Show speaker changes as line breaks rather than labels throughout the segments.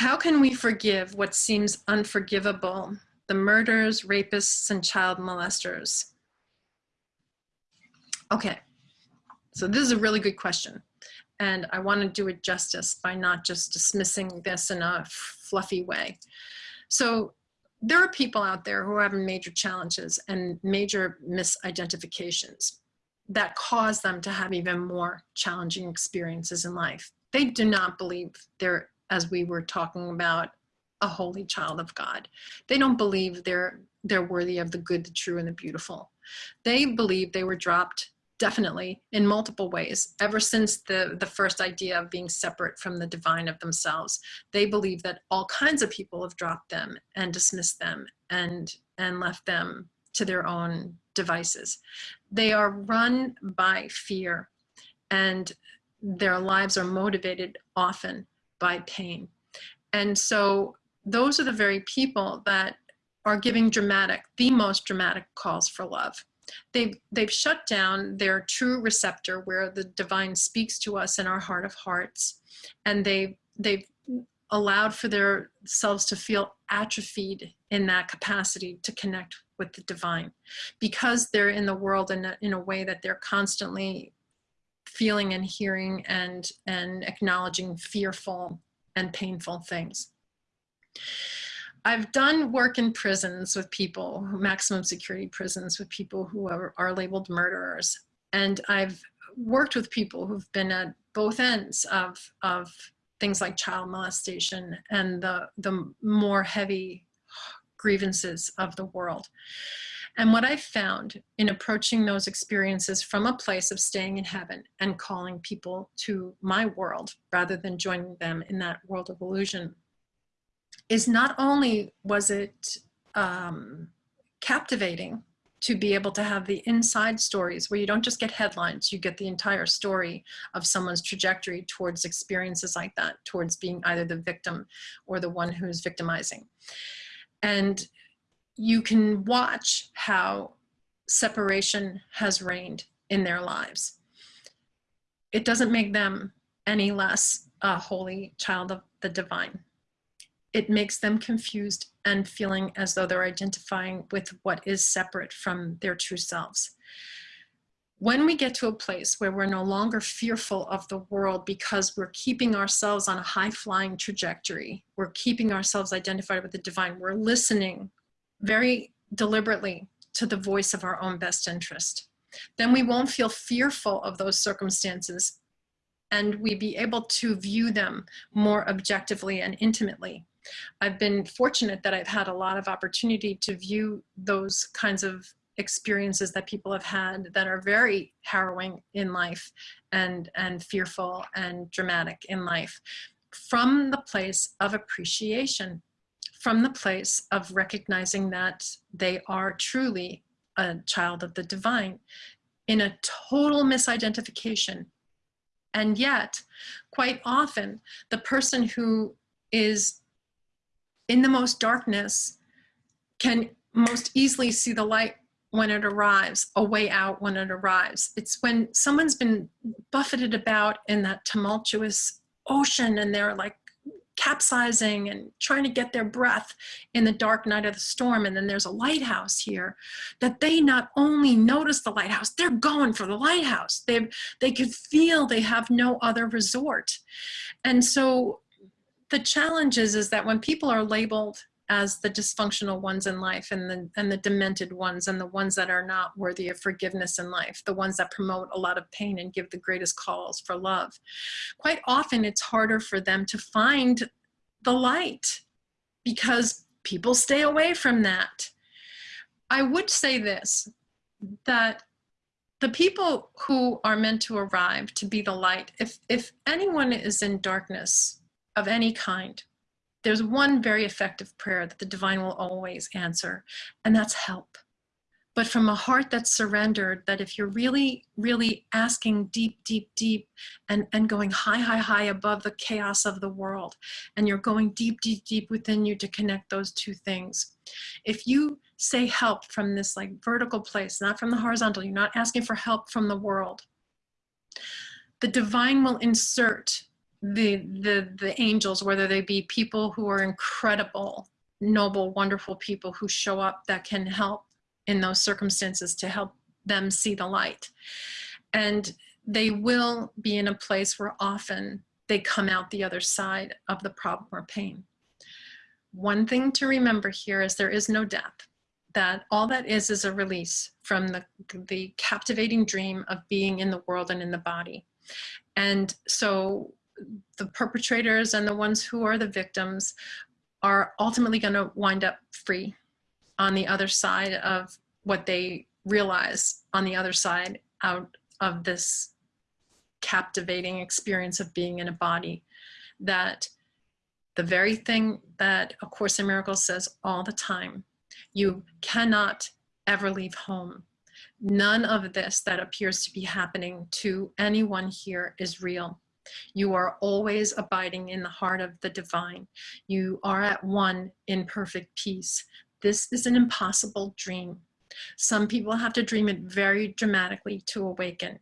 How can we forgive what seems unforgivable? The murders, rapists, and child molesters. Okay, so this is a really good question. And I want to do it justice by not just dismissing this in a fluffy way. So there are people out there who are having major challenges and major misidentifications that cause them to have even more challenging experiences in life. They do not believe they're, as we were talking about, a holy child of God. They don't believe they're, they're worthy of the good, the true, and the beautiful. They believe they were dropped definitely in multiple ways ever since the the first idea of being separate from the divine of themselves they believe that all kinds of people have dropped them and dismissed them and and left them to their own devices they are run by fear and their lives are motivated often by pain and so those are the very people that are giving dramatic the most dramatic calls for love They've, they've shut down their true receptor where the divine speaks to us in our heart of hearts. And they've, they've allowed for their selves to feel atrophied in that capacity to connect with the divine because they're in the world in a, in a way that they're constantly feeling and hearing and and acknowledging fearful and painful things I've done work in prisons with people, maximum security prisons with people who are, are labeled murderers. And I've worked with people who've been at both ends of, of things like child molestation and the, the more heavy grievances of the world. And what I found in approaching those experiences from a place of staying in heaven and calling people to my world rather than joining them in that world of illusion is not only was it um, captivating to be able to have the inside stories where you don't just get headlines, you get the entire story of someone's trajectory towards experiences like that, towards being either the victim or the one who's victimizing. And you can watch how separation has reigned in their lives. It doesn't make them any less a holy child of the divine it makes them confused and feeling as though they're identifying with what is separate from their true selves. When we get to a place where we're no longer fearful of the world because we're keeping ourselves on a high flying trajectory, we're keeping ourselves identified with the divine, we're listening very deliberately to the voice of our own best interest, then we won't feel fearful of those circumstances and we be able to view them more objectively and intimately. I've been fortunate that I've had a lot of opportunity to view those kinds of experiences that people have had that are very harrowing in life and, and fearful and dramatic in life from the place of appreciation, from the place of recognizing that they are truly a child of the divine in a total misidentification. And yet, quite often, the person who is in the most darkness can most easily see the light when it arrives, a way out when it arrives. It's when someone's been buffeted about in that tumultuous ocean and they're like capsizing and trying to get their breath in the dark night of the storm and then there's a lighthouse here that they not only notice the lighthouse they're going for the lighthouse they they could feel they have no other resort and so the challenge is, is that when people are labeled as the dysfunctional ones in life and the, and the demented ones and the ones that are not worthy of forgiveness in life, the ones that promote a lot of pain and give the greatest calls for love. Quite often it's harder for them to find the light because people stay away from that. I would say this, that the people who are meant to arrive to be the light, if, if anyone is in darkness, of any kind, there's one very effective prayer that the divine will always answer, and that's help. But from a heart that's surrendered, that if you're really, really asking deep, deep, deep, and, and going high, high, high above the chaos of the world, and you're going deep, deep, deep within you to connect those two things. If you say help from this like vertical place, not from the horizontal, you're not asking for help from the world, the divine will insert the the the angels whether they be people who are incredible noble wonderful people who show up that can help in those circumstances to help them see the light. And they will be in a place where often they come out the other side of the problem or pain. One thing to remember here is there is no death. That all that is is a release from the the captivating dream of being in the world and in the body. And so the perpetrators and the ones who are the victims are ultimately going to wind up free on the other side of what they realize on the other side out of this captivating experience of being in a body. That the very thing that a course in miracles says all the time you cannot ever leave home. None of this that appears to be happening to anyone here is real you are always abiding in the heart of the divine. You are at one in perfect peace. This is an impossible dream. Some people have to dream it very dramatically to awaken.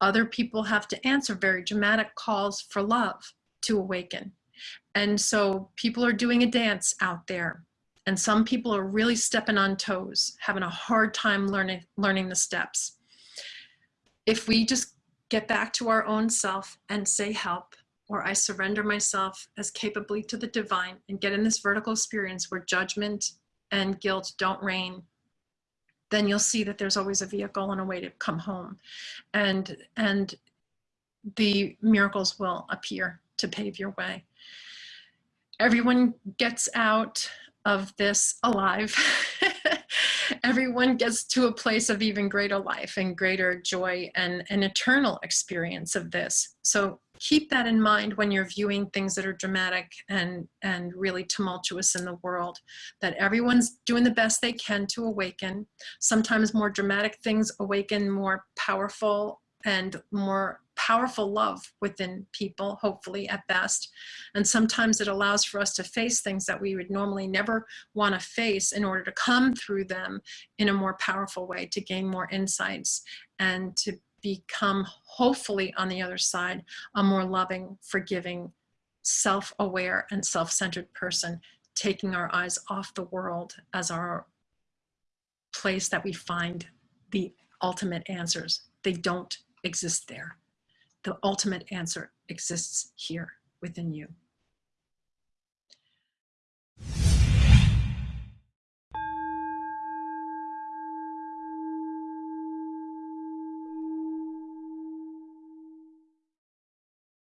Other people have to answer very dramatic calls for love to awaken. And so people are doing a dance out there. And some people are really stepping on toes, having a hard time learning, learning the steps. If we just get back to our own self and say help, or I surrender myself as capably to the divine and get in this vertical experience where judgment and guilt don't reign, then you'll see that there's always a vehicle and a way to come home. And, and the miracles will appear to pave your way. Everyone gets out of this alive. everyone gets to a place of even greater life and greater joy and an eternal experience of this. So keep that in mind when you're viewing things that are dramatic and, and really tumultuous in the world, that everyone's doing the best they can to awaken. Sometimes more dramatic things awaken more powerful and more powerful love within people, hopefully at best. And sometimes it allows for us to face things that we would normally never want to face in order to come through them in a more powerful way, to gain more insights and to become, hopefully on the other side, a more loving, forgiving, self-aware and self-centered person, taking our eyes off the world as our place that we find the ultimate answers. They don't exist there the ultimate answer exists here within you.